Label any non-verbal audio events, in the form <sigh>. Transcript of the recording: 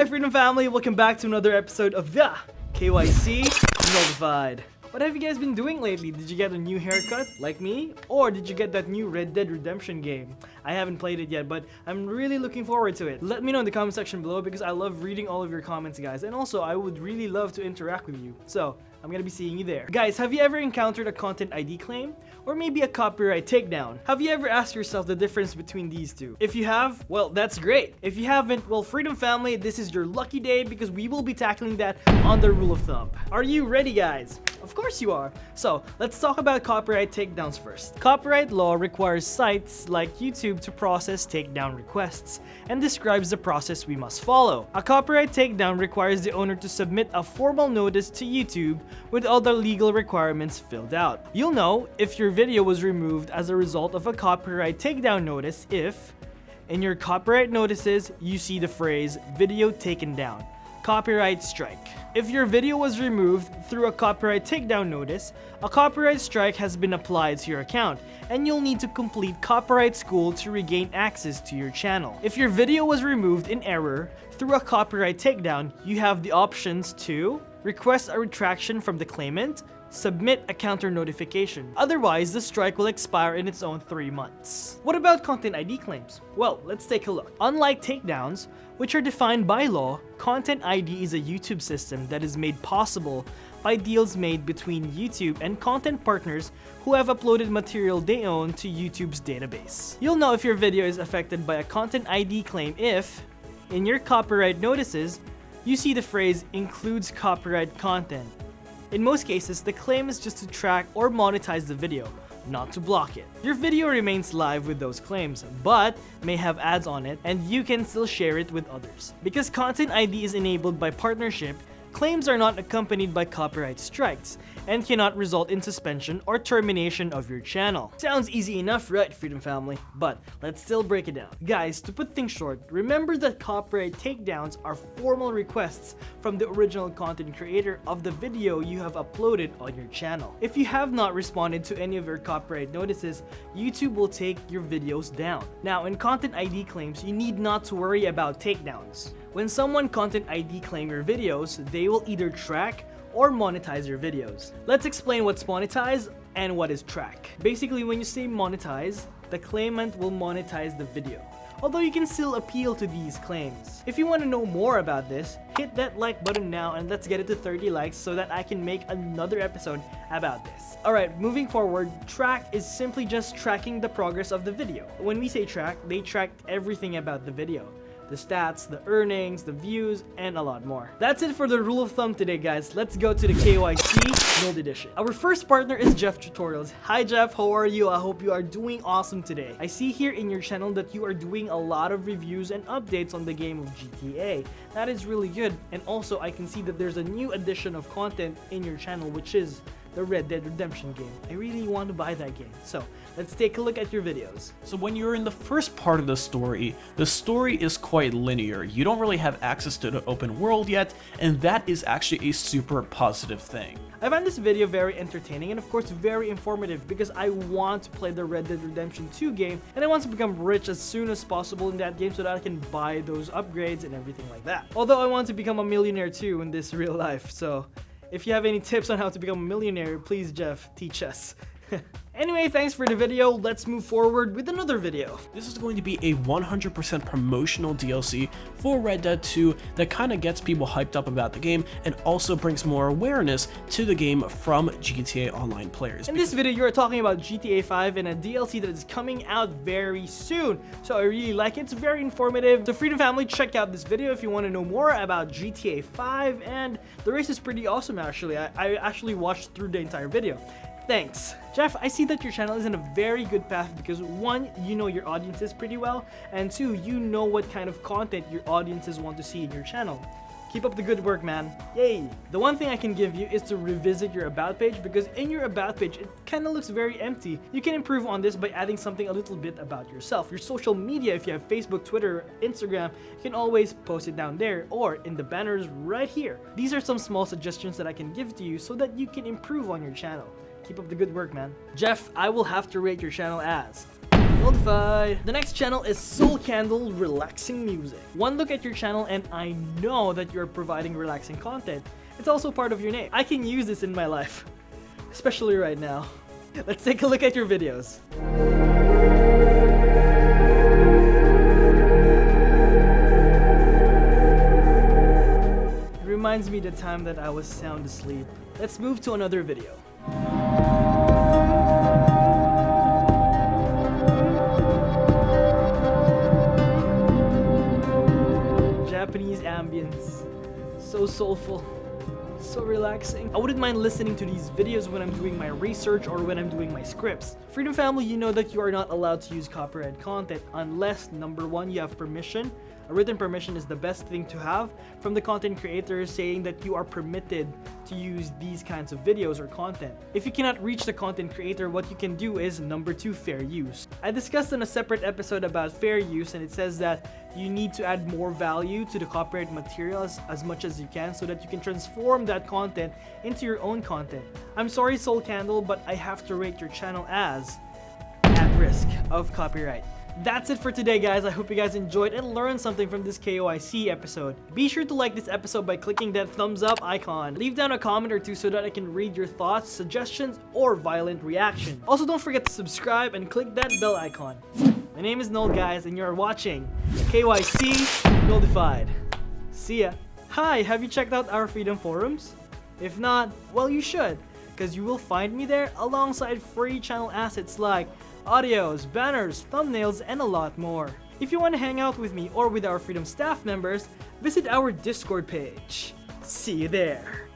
Hi Freedom Family, welcome back to another episode of the KYC Notified. What have you guys been doing lately? Did you get a new haircut, like me? Or did you get that new Red Dead Redemption game? I haven't played it yet, but I'm really looking forward to it. Let me know in the comment section below because I love reading all of your comments, guys. And also, I would really love to interact with you. So, I'm gonna be seeing you there. Guys, have you ever encountered a content ID claim? Or maybe a copyright takedown? Have you ever asked yourself the difference between these two? If you have, well, that's great. If you haven't, well, Freedom Family, this is your lucky day because we will be tackling that on the Rule of Thumb. Are you ready, guys? Of course you are. So, let's talk about copyright takedowns first. Copyright law requires sites like YouTube to process takedown requests and describes the process we must follow. A copyright takedown requires the owner to submit a formal notice to YouTube with all the legal requirements filled out. You'll know if your video was removed as a result of a copyright takedown notice if in your copyright notices you see the phrase video taken down copyright strike. If your video was removed through a copyright takedown notice, a copyright strike has been applied to your account, and you'll need to complete copyright school to regain access to your channel. If your video was removed in error through a copyright takedown, you have the options to request a retraction from the claimant, submit a counter notification. Otherwise, the strike will expire in its own 3 months. What about Content ID claims? Well, let's take a look. Unlike takedowns, which are defined by law, Content ID is a YouTube system that is made possible by deals made between YouTube and content partners who have uploaded material they own to YouTube's database. You'll know if your video is affected by a Content ID claim if, in your copyright notices, you see the phrase includes copyright content in most cases, the claim is just to track or monetize the video, not to block it. Your video remains live with those claims, but may have ads on it and you can still share it with others. Because Content ID is enabled by partnership, claims are not accompanied by copyright strikes and cannot result in suspension or termination of your channel. Sounds easy enough, right, Freedom Family? But let's still break it down. Guys, to put things short, remember that copyright takedowns are formal requests from the original content creator of the video you have uploaded on your channel. If you have not responded to any of your copyright notices, YouTube will take your videos down. Now, in Content ID claims, you need not to worry about takedowns. When someone Content ID claim your videos, they will either track or monetize your videos. Let's explain what's monetize and what is track. Basically, when you say monetize, the claimant will monetize the video although you can still appeal to these claims. If you want to know more about this, hit that like button now and let's get it to 30 likes so that I can make another episode about this. Alright, moving forward, track is simply just tracking the progress of the video. When we say track, they track everything about the video the stats, the earnings, the views, and a lot more. That's it for the rule of thumb today, guys. Let's go to the KYC Gold Edition. Our first partner is Jeff Tutorials. Hi, Jeff. How are you? I hope you are doing awesome today. I see here in your channel that you are doing a lot of reviews and updates on the game of GTA. That is really good. And also, I can see that there's a new addition of content in your channel, which is the Red Dead Redemption game. I really want to buy that game. So let's take a look at your videos. So when you're in the first part of the story, the story is quite linear. You don't really have access to the open world yet, and that is actually a super positive thing. I find this video very entertaining and of course very informative because I want to play the Red Dead Redemption 2 game and I want to become rich as soon as possible in that game so that I can buy those upgrades and everything like that. Although I want to become a millionaire too in this <laughs> real life, so if you have any tips on how to become a millionaire, please Jeff, teach us. <laughs> Anyway, thanks for the video. Let's move forward with another video. This is going to be a 100% promotional DLC for Red Dead 2 that kind of gets people hyped up about the game and also brings more awareness to the game from GTA Online players. In this video, you're talking about GTA 5 and a DLC that is coming out very soon. So I really like it. It's very informative. So Freedom Family, check out this video if you want to know more about GTA 5 and the race is pretty awesome actually. I, I actually watched through the entire video. Thanks. Jeff, I see that your channel is in a very good path because one, you know your audiences pretty well, and two, you know what kind of content your audiences want to see in your channel. Keep up the good work, man. Yay! The one thing I can give you is to revisit your about page because in your about page, it kind of looks very empty. You can improve on this by adding something a little bit about yourself. Your social media, if you have Facebook, Twitter, Instagram, you can always post it down there or in the banners right here. These are some small suggestions that I can give to you so that you can improve on your channel. Keep up the good work, man. Jeff, I will have to rate your channel as Notified. The next channel is Soul Candle Relaxing Music. One look at your channel and I know that you're providing relaxing content. It's also part of your name. I can use this in my life, <laughs> especially right now. Let's take a look at your videos. It reminds me the time that I was sound asleep. Let's move to another video. Soulful. So relaxing. I wouldn't mind listening to these videos when I'm doing my research or when I'm doing my scripts. Freedom Family, you know that you are not allowed to use copyright content unless number one, you have permission. A written permission is the best thing to have from the content creator saying that you are permitted to use these kinds of videos or content. If you cannot reach the content creator, what you can do is number two, fair use. I discussed in a separate episode about fair use and it says that you need to add more value to the copyright materials as much as you can so that you can transform that content into your own content. I'm sorry Soul Candle, but I have to rate your channel as at risk of copyright. That's it for today guys, I hope you guys enjoyed and learned something from this KYC episode. Be sure to like this episode by clicking that thumbs up icon. Leave down a comment or two so that I can read your thoughts, suggestions, or violent reaction. Also don't forget to subscribe and click that bell icon. My name is Noel guys and you're watching KYC Notified. See ya. Hi, have you checked out our Freedom Forums? If not, well you should, because you will find me there alongside free channel assets like audios, banners, thumbnails, and a lot more. If you want to hang out with me or with our Freedom staff members, visit our Discord page. See you there!